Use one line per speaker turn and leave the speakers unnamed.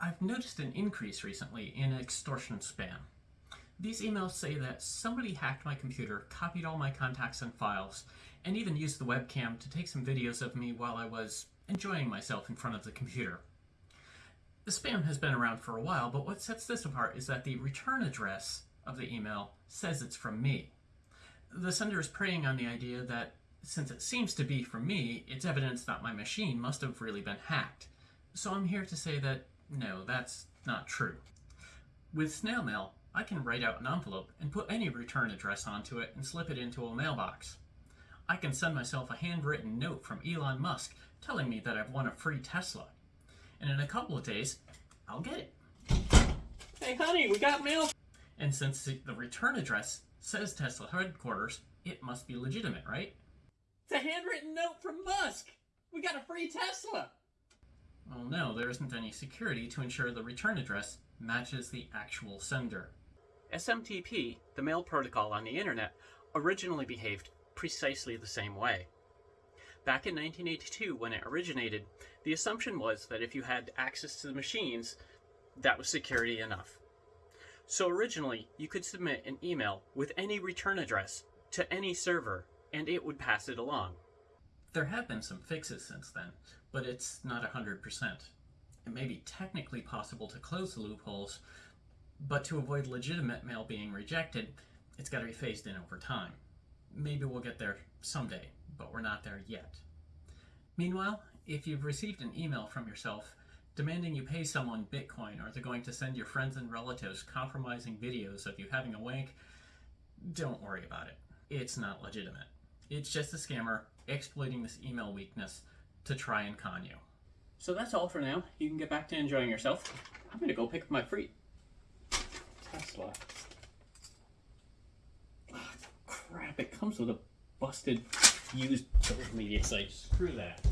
I've noticed an increase recently in extortion spam. These emails say that somebody hacked my computer, copied all my contacts and files, and even used the webcam to take some videos of me while I was enjoying myself in front of the computer. The spam has been around for a while, but what sets this apart is that the return address of the email says it's from me. The sender is preying on the idea that since it seems to be from me, it's evidence that my machine must have really been hacked. So I'm here to say that no, that's not true. With snail mail, I can write out an envelope and put any return address onto it and slip it into a mailbox. I can send myself a handwritten note from Elon Musk telling me that I've won a free Tesla. And in a couple of days, I'll get it. Hey honey, we got mail! And since the return address says Tesla headquarters, it must be legitimate, right? It's a handwritten note from Musk! We got a free Tesla! There isn't any security to ensure the return address matches the actual sender. SMTP, the mail protocol on the internet, originally behaved precisely the same way. Back in 1982, when it originated, the assumption was that if you had access to the machines, that was security enough. So originally, you could submit an email with any return address to any server, and it would pass it along. There have been some fixes since then, but it's not 100%. It may be technically possible to close the loopholes, but to avoid legitimate mail being rejected, it's got to be phased in over time. Maybe we'll get there someday, but we're not there yet. Meanwhile, if you've received an email from yourself demanding you pay someone Bitcoin or they're going to send your friends and relatives compromising videos of you having a wank, don't worry about it. It's not legitimate. It's just a scammer exploiting this email weakness to try and con you. So that's all for now. You can get back to enjoying yourself. I'm gonna go pick up my free Tesla. Ah, crap, it comes with a busted used media site. Screw that.